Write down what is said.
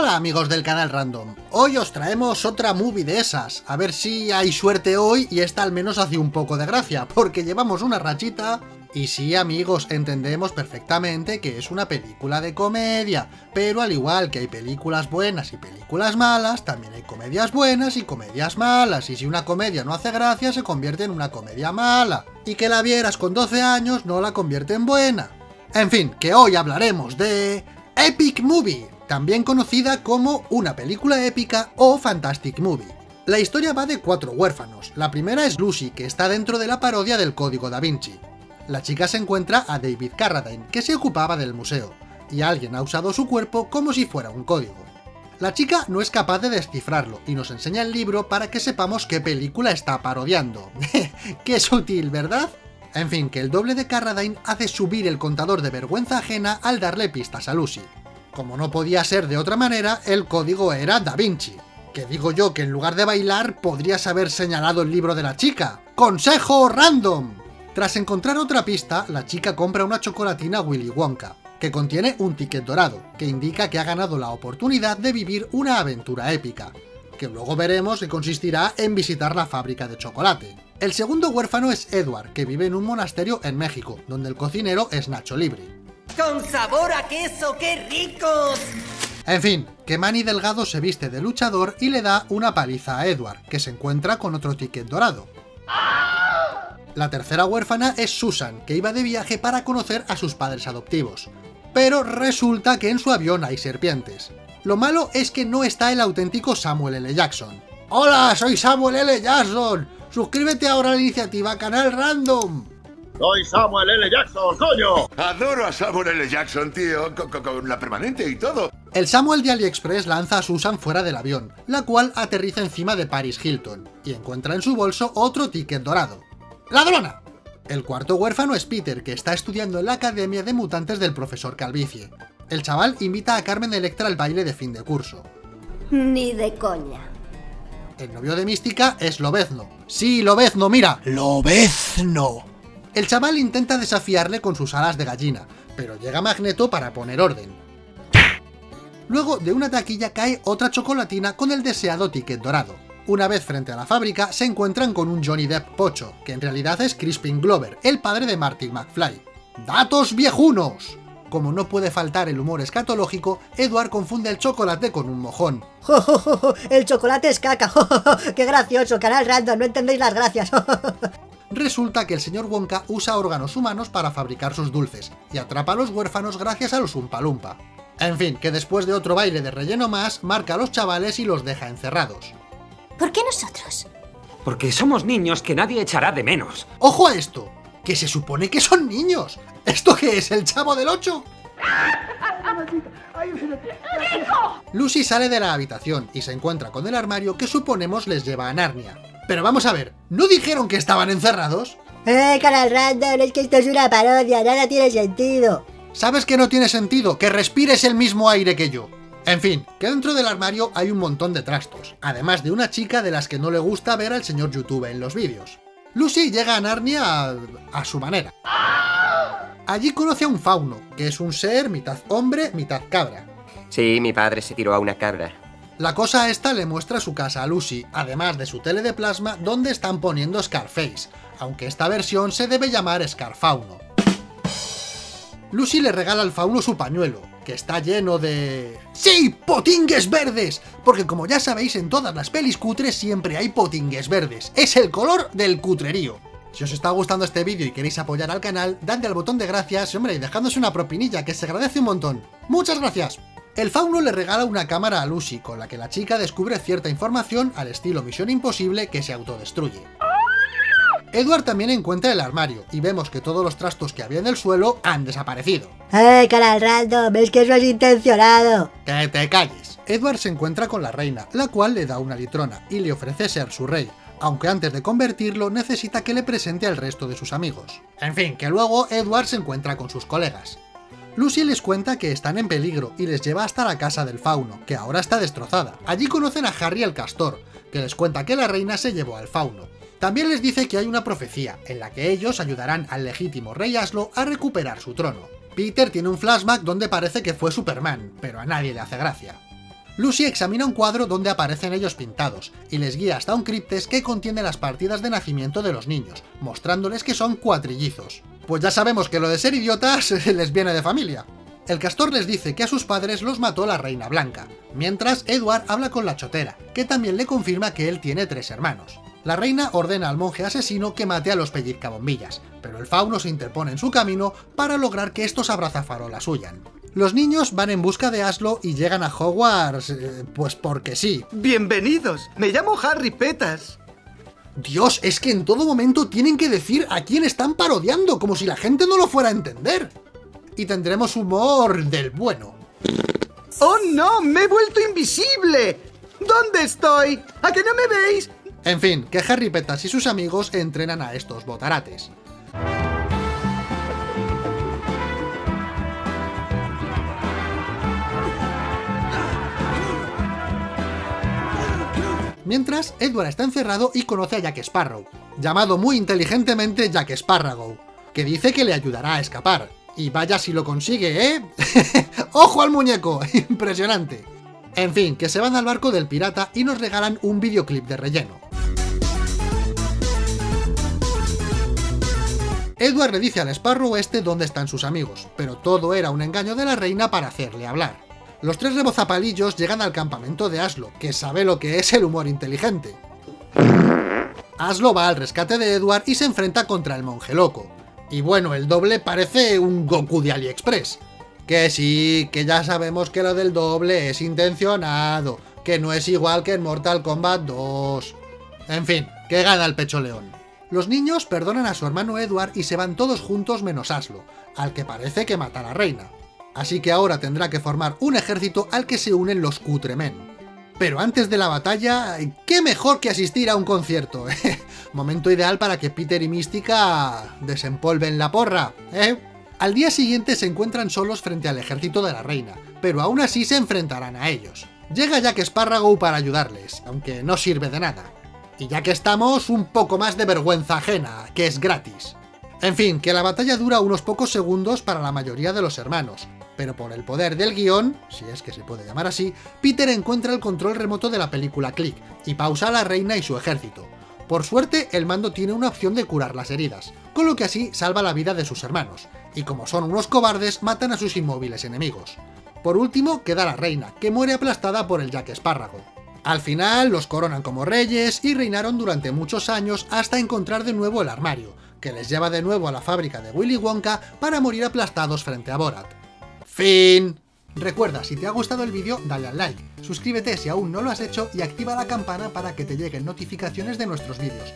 Hola amigos del canal Random, hoy os traemos otra movie de esas, a ver si hay suerte hoy y esta al menos hace un poco de gracia, porque llevamos una rachita... Y sí amigos, entendemos perfectamente que es una película de comedia, pero al igual que hay películas buenas y películas malas, también hay comedias buenas y comedias malas, y si una comedia no hace gracia se convierte en una comedia mala, y que la vieras con 12 años no la convierte en buena. En fin, que hoy hablaremos de... Epic Movie, también conocida como una película épica o Fantastic Movie. La historia va de cuatro huérfanos. La primera es Lucy, que está dentro de la parodia del Código da Vinci. La chica se encuentra a David Carradine, que se ocupaba del museo, y alguien ha usado su cuerpo como si fuera un código. La chica no es capaz de descifrarlo, y nos enseña el libro para que sepamos qué película está parodiando. ¡Qué sutil, ¿verdad? En fin, que el doble de Carradine hace subir el contador de vergüenza ajena al darle pistas a Lucy. Como no podía ser de otra manera, el código era Da Vinci. Que digo yo que en lugar de bailar podrías haber señalado el libro de la chica. ¡Consejo random! Tras encontrar otra pista, la chica compra una chocolatina Willy Wonka, que contiene un ticket dorado, que indica que ha ganado la oportunidad de vivir una aventura épica, que luego veremos que consistirá en visitar la fábrica de chocolate. El segundo huérfano es Edward, que vive en un monasterio en México, donde el cocinero es Nacho Libre. ¡Con sabor a queso! ¡Qué ricos! En fin, que Manny Delgado se viste de luchador y le da una paliza a Edward, que se encuentra con otro ticket dorado. La tercera huérfana es Susan, que iba de viaje para conocer a sus padres adoptivos. Pero resulta que en su avión hay serpientes. Lo malo es que no está el auténtico Samuel L. Jackson. ¡Hola! Soy Samuel L. Jackson. Suscríbete ahora a la iniciativa Canal Random. Soy Samuel L. Jackson, coño. Adoro a Samuel L. Jackson, tío, con, con- con la permanente y todo. El Samuel de AliExpress lanza a Susan fuera del avión, la cual aterriza encima de Paris Hilton, y encuentra en su bolso otro ticket dorado. ¡Ladrona! El cuarto huérfano es Peter, que está estudiando en la Academia de Mutantes del profesor Calvicie. El chaval invita a Carmen Electra al baile de fin de curso. Ni de coña. El novio de Mística es Lobezno. ¡Sí, Lobezno, mira! ¡Lobezno! El chaval intenta desafiarle con sus alas de gallina, pero llega Magneto para poner orden. Luego, de una taquilla cae otra chocolatina con el deseado ticket dorado. Una vez frente a la fábrica, se encuentran con un Johnny Depp pocho, que en realidad es Crispin Glover, el padre de Martin McFly. ¡Datos viejunos! Como no puede faltar el humor escatológico, Edward confunde el chocolate con un mojón. El chocolate es caca. ¡Qué gracioso! Canal random, no entendéis las gracias. Resulta que el señor Wonka usa órganos humanos para fabricar sus dulces, y atrapa a los huérfanos gracias a los Umpa Lumpa. En fin, que después de otro baile de relleno más, marca a los chavales y los deja encerrados. ¿Por qué nosotros? Porque somos niños que nadie echará de menos. ¡Ojo a esto! ¡Que se supone que son niños! ¿Esto qué es, el chavo del 8? Lucy sale de la habitación y se encuentra con el armario que suponemos les lleva a Narnia. Pero vamos a ver, ¿no dijeron que estaban encerrados? ¡Eh, canal random! Es que esto es una parodia, nada tiene sentido. ¿Sabes que no tiene sentido? Que respires el mismo aire que yo. En fin, que dentro del armario hay un montón de trastos, además de una chica de las que no le gusta ver al señor YouTube en los vídeos. Lucy llega a Narnia a, a su manera. Allí conoce a un fauno, que es un ser mitad hombre, mitad cabra. Sí, mi padre se tiró a una cabra. La cosa esta le muestra su casa a Lucy, además de su tele de plasma donde están poniendo Scarface, aunque esta versión se debe llamar Scarfauno. Lucy le regala al fauno su pañuelo, que está lleno de... ¡Sí! ¡Potingues verdes! Porque como ya sabéis, en todas las pelis cutres siempre hay potingues verdes. Es el color del cutrerío. Si os está gustando este vídeo y queréis apoyar al canal, dadle al botón de gracias hombre, y dejándose una propinilla, que se agradece un montón. ¡Muchas gracias! El fauno le regala una cámara a Lucy, con la que la chica descubre cierta información al estilo Misión Imposible que se autodestruye. Edward también encuentra el armario, y vemos que todos los trastos que había en el suelo han desaparecido. ¡Eh, canal random! Es que eso es intencionado. ¡Que te calles! Edward se encuentra con la reina, la cual le da una litrona, y le ofrece ser su rey, aunque antes de convertirlo necesita que le presente al resto de sus amigos. En fin, que luego Edward se encuentra con sus colegas. Lucy les cuenta que están en peligro y les lleva hasta la casa del fauno, que ahora está destrozada. Allí conocen a Harry el castor, que les cuenta que la reina se llevó al fauno. También les dice que hay una profecía, en la que ellos ayudarán al legítimo rey Aslo a recuperar su trono. Peter tiene un flashback donde parece que fue Superman, pero a nadie le hace gracia. Lucy examina un cuadro donde aparecen ellos pintados, y les guía hasta un criptes que contiene las partidas de nacimiento de los niños, mostrándoles que son cuatrillizos. Pues ya sabemos que lo de ser idiotas les viene de familia. El castor les dice que a sus padres los mató la Reina Blanca, mientras Edward habla con la chotera, que también le confirma que él tiene tres hermanos. La reina ordena al monje asesino que mate a los pellizcabombillas, pero el fauno se interpone en su camino para lograr que estos abrazafarolas huyan. Los niños van en busca de Aslo y llegan a Hogwarts, eh, pues porque sí. Bienvenidos, me llamo Harry Petas. Dios, es que en todo momento tienen que decir a quién están parodiando, como si la gente no lo fuera a entender. Y tendremos humor del bueno. ¡Oh no! ¡Me he vuelto invisible! ¿Dónde estoy? ¿A que no me veis? En fin, que Harry Petas y sus amigos entrenan a estos botarates. Mientras, Edward está encerrado y conoce a Jack Sparrow, llamado muy inteligentemente Jack Sparrow, que dice que le ayudará a escapar. Y vaya si lo consigue, ¿eh? ¡Ojo al muñeco! ¡Impresionante! En fin, que se van al barco del pirata y nos regalan un videoclip de relleno. Edward le dice al Sparrow este dónde están sus amigos, pero todo era un engaño de la reina para hacerle hablar. Los tres rebozapalillos llegan al campamento de Aslo, que sabe lo que es el humor inteligente. Aslo va al rescate de Edward y se enfrenta contra el monje loco. Y bueno, el doble parece un Goku de AliExpress. Que sí, que ya sabemos que lo del doble es intencionado, que no es igual que en Mortal Kombat 2. En fin, que gana el pecho león. Los niños perdonan a su hermano Edward y se van todos juntos menos Aslo, al que parece que mata a la reina así que ahora tendrá que formar un ejército al que se unen los Cutremen. Pero antes de la batalla, ¿qué mejor que asistir a un concierto? Momento ideal para que Peter y Mística desempolven la porra, ¿eh? Al día siguiente se encuentran solos frente al ejército de la reina, pero aún así se enfrentarán a ellos. Llega Jack Sparrow para ayudarles, aunque no sirve de nada. Y ya que estamos, un poco más de vergüenza ajena, que es gratis. En fin, que la batalla dura unos pocos segundos para la mayoría de los hermanos, pero por el poder del guion, si es que se puede llamar así, Peter encuentra el control remoto de la película Click y pausa a la reina y su ejército. Por suerte, el mando tiene una opción de curar las heridas, con lo que así salva la vida de sus hermanos, y como son unos cobardes, matan a sus inmóviles enemigos. Por último, queda la reina, que muere aplastada por el Jack Espárrago. Al final, los coronan como reyes y reinaron durante muchos años hasta encontrar de nuevo el armario, que les lleva de nuevo a la fábrica de Willy Wonka para morir aplastados frente a Borat. Fin. Recuerda, si te ha gustado el vídeo, dale al like, suscríbete si aún no lo has hecho y activa la campana para que te lleguen notificaciones de nuestros vídeos.